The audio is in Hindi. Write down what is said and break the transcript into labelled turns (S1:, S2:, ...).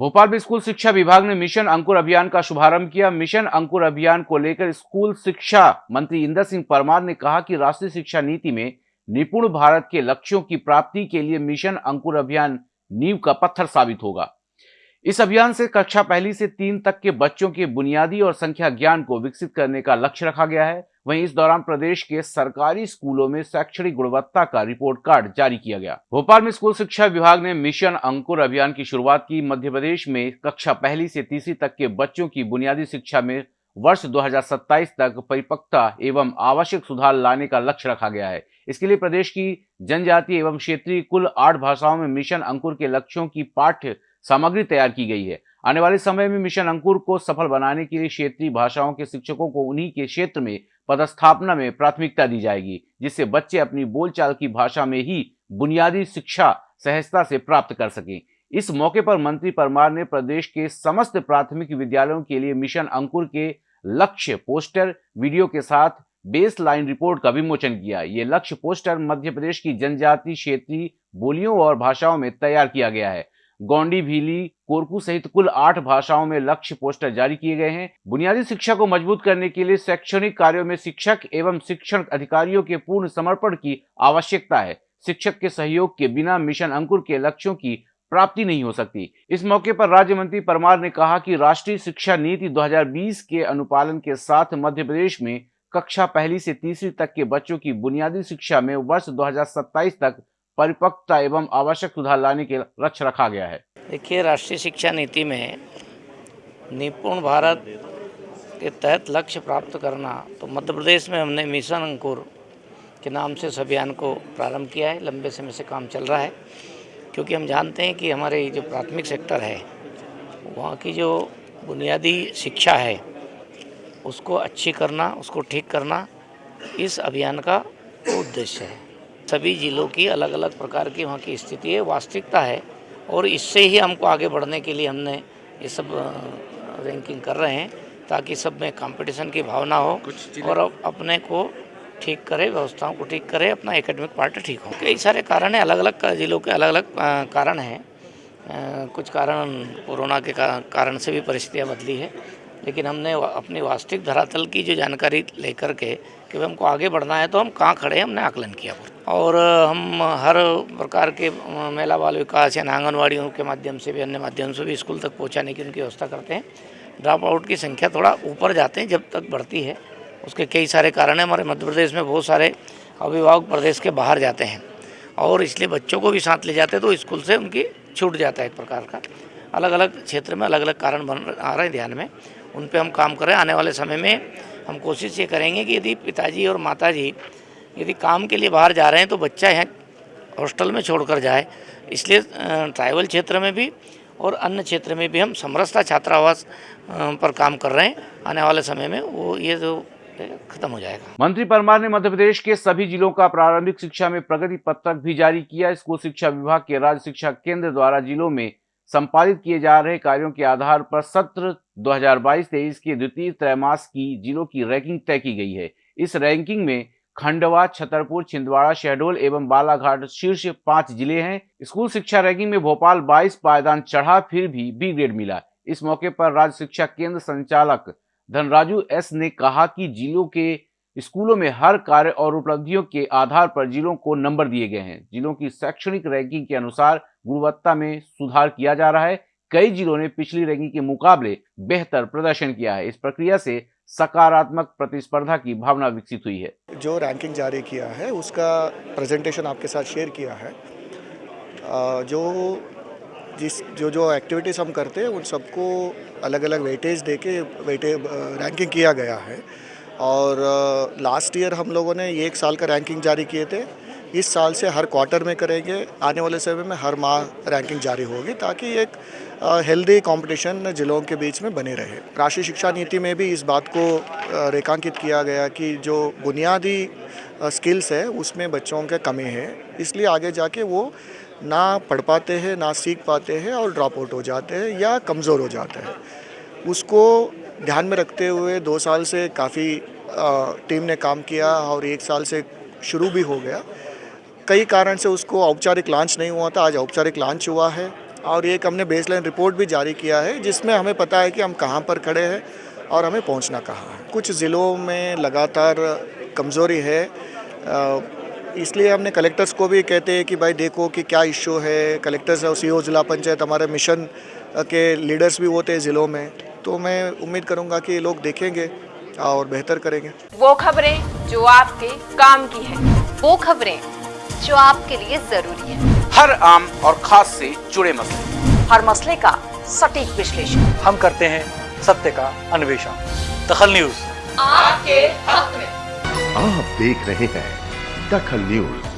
S1: भोपाल में स्कूल शिक्षा विभाग ने मिशन अंकुर अभियान का शुभारंभ किया। मिशन अंकुर अभियान को लेकर स्कूल शिक्षा मंत्री इंदर सिंह परमार ने कहा कि राष्ट्रीय शिक्षा नीति में निपुण भारत के लक्ष्यों की प्राप्ति के लिए मिशन अंकुर अभियान नींव का पत्थर साबित होगा। इस अभियान से कक्षा पहली से तीन तक के बच्चों के बुनियादी और संख्या ज्ञान को विकसित करने का लक्ष्य रखा गया है। वहीं इस दौरान प्रदेश के सरकारी स्कूलों में शैक्षणिक गुणवत्ता का रिपोर्ट कार्ड जारी किया गया। भोपाल में स्कूल शिक्षा विभाग ने मिशन अंकुर अभियान की शुरुआत की। मध्य प्रदेश में कक्षा पहली से तीसरी तक के बच्चों की बुनियादी शिक्षा में वर्ष 2027 तक परिपक्वता एवं आवश्यक सुधार लाने का लक्ष्य रखा गया है। इसके लिए प्रदेश की जनजातीय एवं क्षेत्रीय कुल आठ भाषाओं में मिशन अंकुर के लक्ष्यों की पाठ्य सामग्री तैयार की गई है। आने वाले समय में मिशन अंकुर को सफल बनाने के लिए क्षेत्रीय भाषाओं के शिक्षकों को उन्हीं के क्षेत्र में पदस्थापना में प्राथमिकता दी जाएगी, जिससे बच्चे अपनी बोलचाल की भाषा में ही बुनियादी शिक्षा सहजता से प्राप्त कर सकें। इस मौके पर मंत्री परमार ने प्रदेश के समस्त प्राथमिक विद्यालयों के लिए मिशन अंकुर के लक्ष्य पोस्टर, वीडियो के साथ बेस लाइन रिपोर्ट का विमोचन किया। ये लक्ष्य पोस्टर मध्य प्रदेश की जनजाति, क्षेत्रीय बोलियों और भाषाओं में तैयार किया गया है। गोंडी, भीली, कोरकू सहित कुल आठ भाषाओं में लक्ष्य पोस्टर जारी किए गए हैं। बुनियादी शिक्षा को मज़बूत करने के लिए शैक्षणिक कार्यों में शिक्षक एवं शिक्षण अधिकारियों के पूर्ण समर्पण की आवश्यकता है। शिक्षक के सहयोग के बिना मिशन अंकुर के लक्ष्यों की प्राप्ति नहीं हो सकती। इस मौके पर राज्य मंत्री परमार ने कहा कि राष्ट्रीय शिक्षा नीति 2020 के अनुपालन के साथ मध्य प्रदेश में कक्षा पहली से तीसरी तक के बच्चों की बुनियादी शिक्षा में वर्ष 2027 तक परिपक्वता एवं आवश्यक सुधार लाने के लक्ष्य रखा गया है।
S2: देखिए, राष्ट्रीय शिक्षा नीति में निपुण भारत के तहत लक्ष्य प्राप्त करना तो मध्य प्रदेश में हमने मिशन अंकुर के नाम से इस अभियान को प्रारंभ किया है। लंबे समय से काम चल रहा है, क्योंकि हम जानते हैं कि हमारे जो प्राथमिक सेक्टर है, वहाँ की जो बुनियादी शिक्षा है, उसको अच्छी करना, उसको ठीक करना, इस अभियान का उद्देश्य है। सभी ज़िलों की अलग अलग प्रकार की वहाँ की स्थिति है वास्तविकता है और इससे ही हमको आगे बढ़ने के लिए हमने ये सब रैंकिंग कर रहे हैं ताकि सब में कंपटीशन की भावना हो और अपने को ठीक करे व्यवस्थाओं को ठीक करे अपना एकेडमिक पार्ट ठीक हो। कई सारे कारण हैं अलग अलग जिलों के अलग अलग कारण हैं। कुछ कारण कोरोना के कारण से भी परिस्थितियाँ बदली है लेकिन हमने अपनी वास्तविक धरातल की जो जानकारी लेकर के कि हमको आगे बढ़ना है तो हम कहाँ खड़े हैं हमने आकलन किया और हम हर प्रकार के महिला बाल विकास या आंगनबाड़ियों के माध्यम से भी, अन्य माध्यम से भी स्कूल तक पहुँचाने की उनकी व्यवस्था करते हैं। ड्रॉप आउट की संख्या थोड़ा ऊपर जाते हैं जब तक बढ़ती है। उसके कई सारे कारण हैं। हमारे मध्य प्रदेश में बहुत सारे अभिभावक प्रदेश के बाहर जाते हैं और इसलिए बच्चों को भी साथ ले जाते हैं तो स्कूल से उनकी छूट जाता है एक प्रकार का। अलग अलग क्षेत्र में अलग अलग कारण बन आ रहे हैं ध्यान में। उन पर हम काम कर आने वाले समय में हम कोशिश ये करेंगे कि यदि पिताजी और माताजी यदि काम के लिए बाहर जा रहे हैं तो बच्चा यहाँ हॉस्टल में छोड़कर जाए। इसलिए ट्राइबल क्षेत्र में भी और अन्य क्षेत्र में भी हम समरसता छात्रावास पर काम कर रहे हैं। आने वाले समय में वो, ये जो खत्म हो जाएगा।
S1: मंत्री परमार ने मध्य प्रदेश के सभी जिलों का प्रारंभिक शिक्षा में प्रगति पत्रक भी जारी किया। स्कूल शिक्षा विभाग के राज्य शिक्षा केंद्र द्वारा जिलों में संपादित किए जा रहे कार्यों के आधार पर सत्र 2022-23 के द्वितीय त्रैमास की जिलों की रैंकिंग तय की गई है। इस रैंकिंग में खंडवा, छतरपुर, छिंदवाड़ा, शहडोल एवं बालाघाट शीर्ष पाँच ज़िले हैं। स्कूल शिक्षा रैंकिंग में भोपाल 22 पायदान चढ़ा, फिर भी बी ग्रेड मिला। इस मौके पर राज्य शिक्षा केंद्र संचालक धनराजू एस ने कहा कि जिलों के स्कूलों में हर कार्य और उपलब्धियों के आधार पर जिलों को नंबर दिए गए हैं। जिलों की शैक्षणिक रैंकिंग के अनुसार गुणवत्ता में सुधार किया जा रहा है। कई जिलों ने पिछली रैंकिंग के मुकाबले बेहतर प्रदर्शन किया है। इस प्रक्रिया से सकारात्मक प्रतिस्पर्धा की भावना विकसित हुई है।
S3: जो रैंकिंग जारी किया है, उसका प्रेजेंटेशन आपके साथ शेयर किया है। जो जिस, जो जो एक्टिविटीज़ हम करते हैं, उन सबको अलग अलग वेटेज दे के वेटे रैंकिंग किया गया है। और लास्ट ईयर हम लोगों ने एक साल का रैंकिंग जारी किए थे। इस साल से हर क्वार्टर में करेंगे, आने वाले समय में हर माह रैंकिंग जारी होगी ताकि एक हेल्दी कंपटीशन जिलों के बीच में बने रहे। राष्ट्रीय शिक्षा नीति में भी इस बात को रेखांकित किया गया कि जो बुनियादी स्किल्स है, उसमें बच्चों के कमी है। इसलिए आगे जाके वो ना पढ़ पाते हैं, ना सीख पाते हैं और ड्रॉप आउट हो जाते हैं या कमज़ोर हो जाते हैं। उसको ध्यान में रखते हुए दो साल से काफ़ी टीम ने काम किया और एक साल से शुरू भी हो गया। कई कारण से उसको औपचारिक लॉन्च नहीं हुआ था, आज औपचारिक लॉन्च हुआ है। और एक हमने बेसलाइन रिपोर्ट भी जारी किया है, जिसमें हमें पता है कि हम कहाँ पर खड़े हैं और हमें पहुँचना कहाँ है। कुछ ज़िलों में लगातार कमज़ोरी है इसलिए हमने कलेक्टर्स को भी कहते हैं कि भाई देखो कि क्या इशू है। कलेक्टर्स और सी जिला पंचायत, हमारे मिशन के लीडर्स भी होते हैं ज़िलों में। तो मैं उम्मीद करूँगा कि लोग देखेंगे और बेहतर करेंगे।
S4: वो खबरें जो आपके काम की है।
S5: वो खबरें जो आपके लिए ज़रूरी है।
S1: हर आम और खास से जुड़े मसले।
S4: हर मसले का सटीक विश्लेषण।
S6: हम करते हैं सत्य का अन्वेषण। दखल न्यूज़।
S4: आपके हक में।
S7: आप देख रहे हैं दखल न्यूज़।